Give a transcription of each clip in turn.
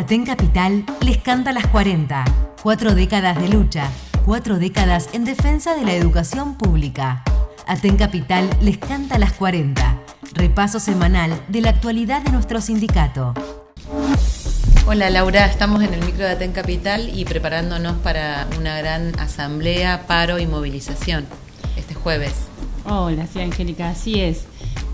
Aten Capital les canta las 40. Cuatro décadas de lucha, cuatro décadas en defensa de la educación pública. Aten Capital les canta las 40. Repaso semanal de la actualidad de nuestro sindicato. Hola Laura, estamos en el micro de Aten Capital y preparándonos para una gran asamblea, paro y movilización este jueves. Hola, sí Angélica, así es.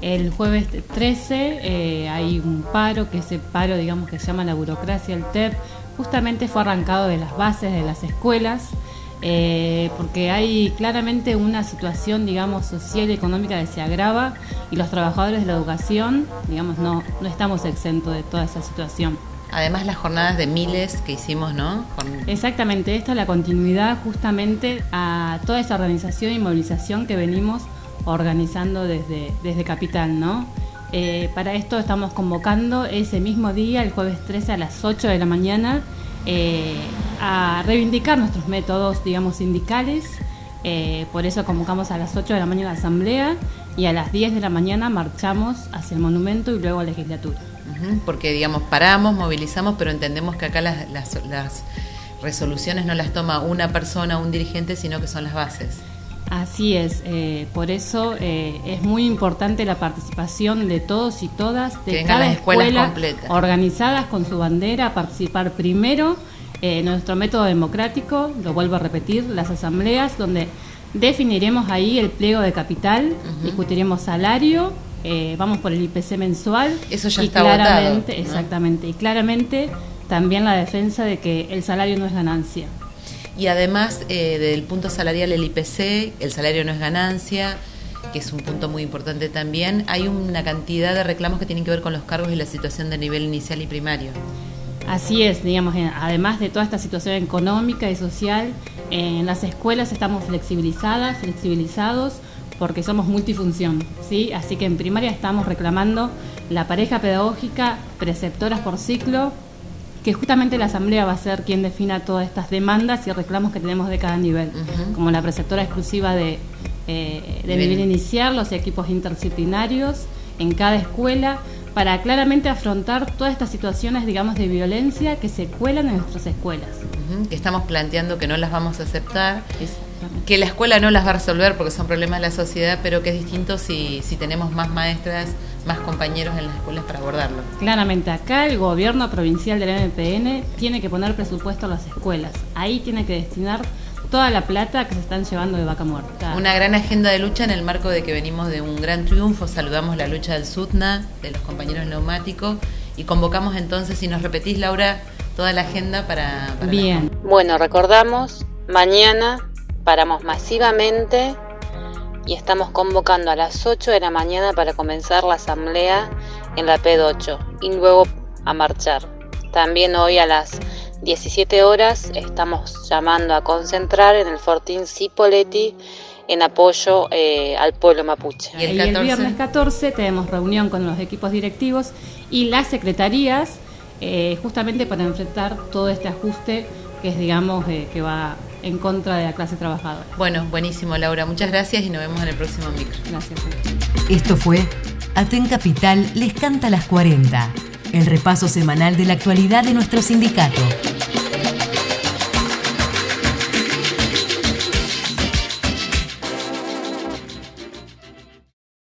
El jueves 13 eh, hay un paro, que ese paro, digamos, que se llama la burocracia, el TEP, justamente fue arrancado de las bases de las escuelas, eh, porque hay claramente una situación, digamos, social y económica que se agrava y los trabajadores de la educación, digamos, no, no estamos exentos de toda esa situación. Además las jornadas de miles que hicimos, ¿no? Exactamente, esta es la continuidad justamente a toda esa organización y movilización que venimos organizando desde, desde Capital, ¿no? Eh, para esto estamos convocando ese mismo día, el jueves 13 a las 8 de la mañana, eh, a reivindicar nuestros métodos, digamos, sindicales. Eh, por eso convocamos a las 8 de la mañana la asamblea y a las 10 de la mañana marchamos hacia el monumento y luego a la legislatura. porque, digamos, paramos, movilizamos, pero entendemos que acá las, las, las resoluciones no las toma una persona, un dirigente, sino que son las bases. Así es, eh, por eso eh, es muy importante la participación de todos y todas, de cada escuela organizadas con su bandera, participar primero en nuestro método democrático, lo vuelvo a repetir, las asambleas, donde definiremos ahí el pliego de capital, discutiremos salario, eh, vamos por el IPC mensual. Eso ya y está claramente, Exactamente, y claramente también la defensa de que el salario no es ganancia. Y además eh, del punto salarial, el IPC, el salario no es ganancia, que es un punto muy importante también, hay una cantidad de reclamos que tienen que ver con los cargos y la situación de nivel inicial y primario. Así es, digamos, además de toda esta situación económica y social, en las escuelas estamos flexibilizadas, flexibilizados, porque somos multifunción, ¿sí? Así que en primaria estamos reclamando la pareja pedagógica, preceptoras por ciclo, que justamente la Asamblea va a ser quien defina todas estas demandas y reclamos que tenemos de cada nivel, como la preceptora exclusiva de, eh, de nivel inicial, los equipos interdisciplinarios en cada escuela, para claramente afrontar todas estas situaciones, digamos, de violencia que se cuelan en nuestras escuelas. Que estamos planteando que no las vamos a aceptar que la escuela no las va a resolver porque son problemas de la sociedad, pero que es distinto si, si tenemos más maestras, más compañeros en las escuelas para abordarlo. Claramente, acá el gobierno provincial del MPN tiene que poner presupuesto a las escuelas. Ahí tiene que destinar toda la plata que se están llevando de vaca muerta. Una gran agenda de lucha en el marco de que venimos de un gran triunfo. Saludamos la lucha del SUTNA, de los compañeros neumáticos, y convocamos entonces, si nos repetís, Laura, toda la agenda para... para Bien. Bueno, recordamos, mañana paramos masivamente y estamos convocando a las 8 de la mañana para comenzar la asamblea en la P8 y luego a marchar. También hoy a las 17 horas estamos llamando a concentrar en el Fortín Cipoletti en apoyo eh, al pueblo mapuche. Y el, viernes 14 tenemos reunión con los equipos directivos y las secretarías eh, justamente para enfrentar todo este ajuste que es digamos eh, que va en contra de la clase trabajadora. Bueno, buenísimo Laura, muchas gracias y nos vemos en el próximo micro. Gracias. Esto fue Aten Capital les canta las 40, el repaso semanal de la actualidad de nuestro sindicato.